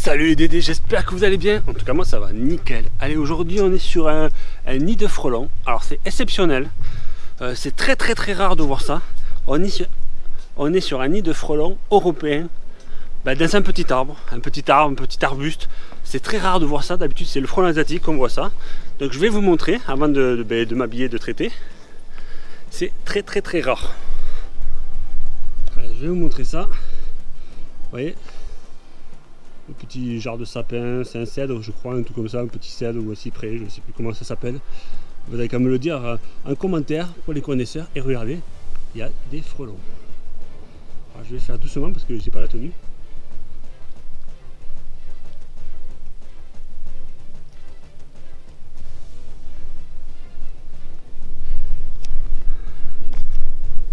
Salut les Dédés, j'espère que vous allez bien. En tout cas, moi ça va nickel. Allez, aujourd'hui on est sur un, nid de frelons. Alors c'est exceptionnel. Euh, c'est très très très rare de voir ça. On est sur, un nid de frelons européen bah, dans un petit arbre. Un petit arbre, un petit arbuste. C'est très rare de voir ça. D'habitude c'est le frelon asiatique qu'on voit ça. Donc je vais vous montrer avant de, de, bah, de m'habiller, de traiter. C'est très très très rare. je vais vous montrer ça. Vous voyez? Le petit genre de sapin, c'est un cèdre je crois, un tout comme ça, un petit cèdre ou un cyprès, je ne sais plus comment ça s'appelle. Vous avez qu'à me le dire en commentaire pour les connaisseurs. Et regardez, il y a des frelons. je vais faire doucement parce que je n'ai pas la tenue.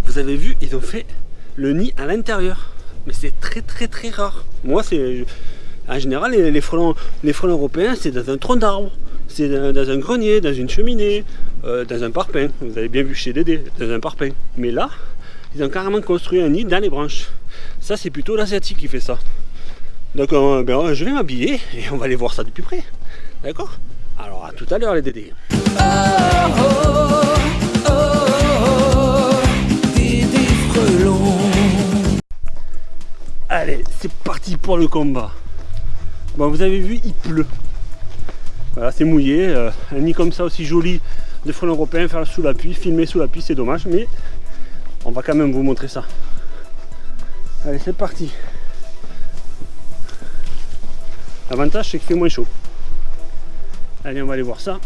Vous avez vu, ils ont fait le nid à l'intérieur. Mais c'est très très très rare. Moi, c'est en général, les, frelons, les frelons européens, c'est dans un tronc d'arbre, c'est dans, un grenier, dans une cheminée, euh, dans un parpaing. Vous avez bien vu chez Dédé, dans un parpaing. Mais là, ils ont carrément construit un nid dans les branches. Ça, c'est plutôt l'asiatique qui fait ça. Donc, euh, ben, je vais m'habiller et on va aller voir ça de plus près. D'accord? Alors, à tout à l'heure, les Dédés. Allez, c'est parti pour le combat. Bon, vous avez vu, il pleut. Voilà, c'est mouillé. Euh, un nid comme ça aussi joli de frelons européens, faire sous la pluie, filmer sous la pluie, c'est dommage, mais on va quand même vous montrer ça. Allez, c'est parti. L'avantage, c'est qu'il fait moins chaud. Allez, on va aller voir ça.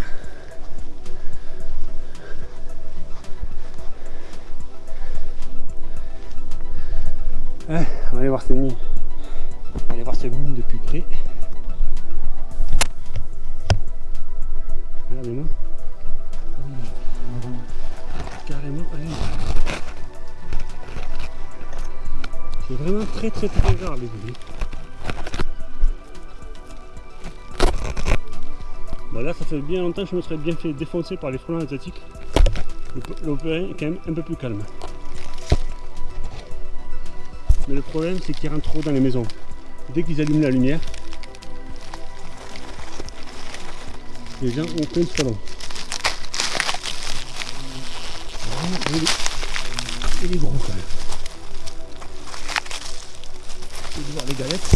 on va aller voir ces nids. On va aller voir ces nids depuis près. Très très très rare les bébés. Bah là ça fait bien longtemps que je me serais bien fait défoncer par les frelons asiatiques. L'opération est quand même un peu plus calme. Mais le problème c'est qu'ils rentrent trop dans les maisons. Dès qu'ils allument la lumière, les gens ont plein de est, il est gros quand même. Voir les galettes.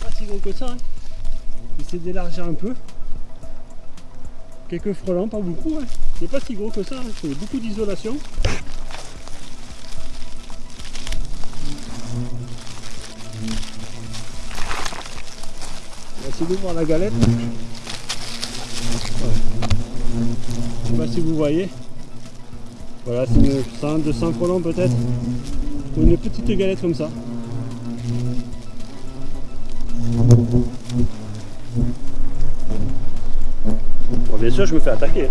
Pas si gros que ça. Hein. Essayer d'élargir un peu. Quelques frelons, pas beaucoup. Hein. C'est pas si gros que ça. Hein. C'est beaucoup d'isolation. de voir la galette. Je sais pas si vous voyez. Voilà, c'est une 100, 200 frelons peut-être. Ou une petite galette comme ça. Bon, bien sûr, je me fais attaquer.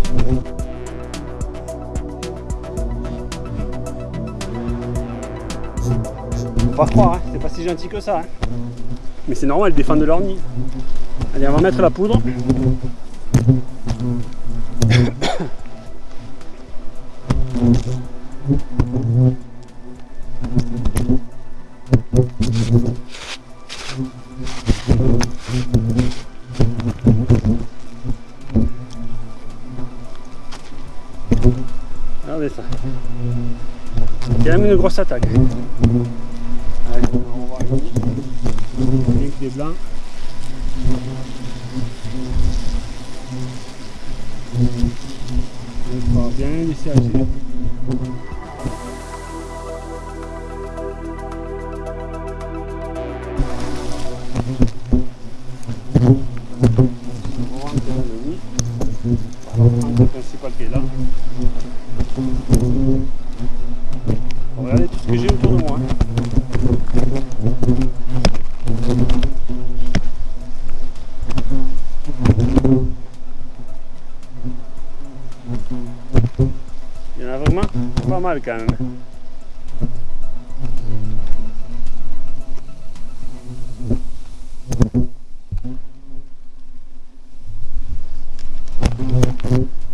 Faut pas croire, hein. c'est pas si gentil que ça. Hein. Mais c'est normal, elles défendent leur nid. Allez, on va mettre la poudre. Grosse attaque. Allez, on va voir des blancs. On va bien laisser agir. Pas mal quand même.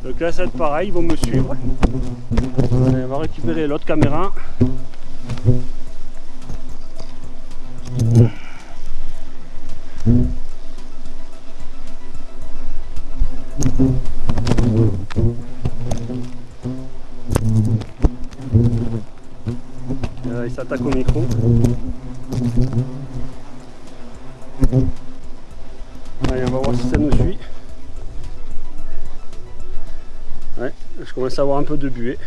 Donc là ça va être pareil, ils vont me suivre. on va récupérer l'autre caméra. S'attaque au micro. On va voir si ça nous suit. Ouais, je commence à avoir un peu de buée.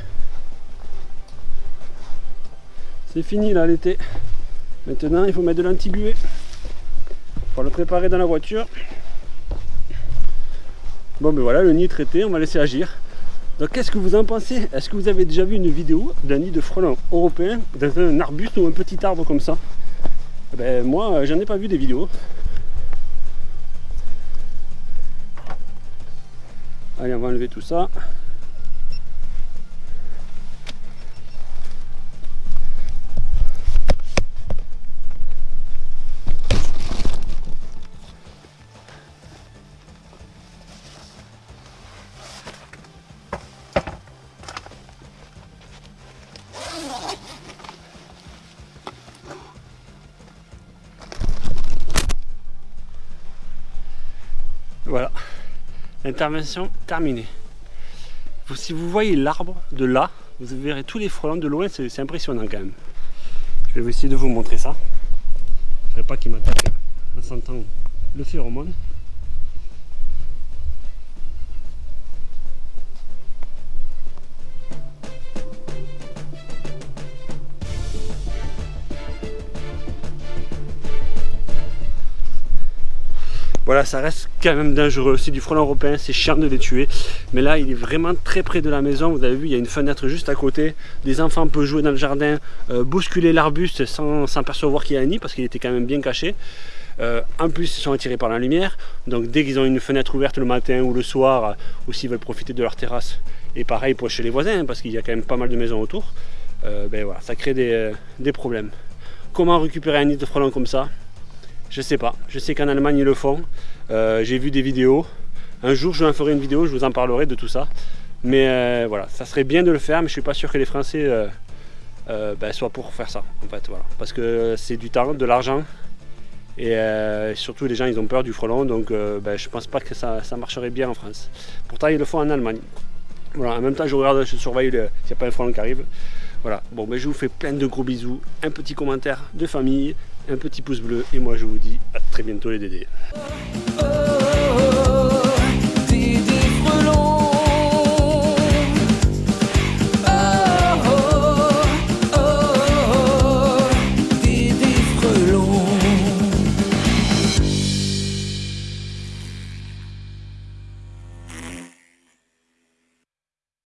C'est fini là l'été. Maintenant, il faut mettre de l'anti-buée. Pour le préparer dans la voiture. Bon, ben voilà, le nid traité, on va laisser agir. Donc qu'est-ce que vous en pensez? Est-ce que vous avez déjà vu une vidéo d'un nid de frelons européen dans un arbuste ou un petit arbre comme ça? Ben, Moi, j'en ai pas vu des vidéos. Allez, on va enlever tout ça. Voilà, intervention terminée. Si vous voyez l'arbre de là, vous verrez tous les frelons de loin, c'est impressionnant quand même. Je vais essayer de vous montrer ça. Je ne pas qu'il m'attaque en sentant le phéromone. Voilà, ça reste quand même dangereux. C'est du frelon européen, c'est chiant de les tuer. Mais là, il est vraiment très près de la maison. Vous avez vu, il y a une fenêtre juste à côté. Des enfants peuvent jouer dans le jardin, euh, bousculer l'arbuste sans s'apercevoir qu'il y a un nid parce qu'il était quand même bien caché. Euh, en plus, ils sont attirés par la lumière. Donc dès qu'ils ont une fenêtre ouverte le matin ou le soir, ou s'ils veulent profiter de leur terrasse, et pareil pour chez les voisins, parce qu'il y a quand même pas mal de maisons autour, euh, ben voilà, ça crée des problèmes. Comment récupérer un nid de frelon comme ça? Je sais pas. Je sais qu'en Allemagne ils le font. Euh, j'ai vu des vidéos. Un jour je en ferai une vidéo, je vous en parlerai de tout ça. Mais euh, voilà, ça serait bien de le faire, mais je suis pas sûr que les Français euh, ben, soient pour faire ça. En fait, voilà. Parce que c'est du temps, de l'argent. Et surtout les gens ils ont peur du frelon, donc ben, je pense pas que ça, marcherait bien en France. Pourtant ils le font en Allemagne. Voilà, en même temps je regarde, je surveille s'il n'y a pas un frelon qui arrive. Voilà, bon ben je vous fais plein de gros bisous, un petit commentaire de famille, un petit pouce bleu et moi je vous dis à très bientôt les dédés.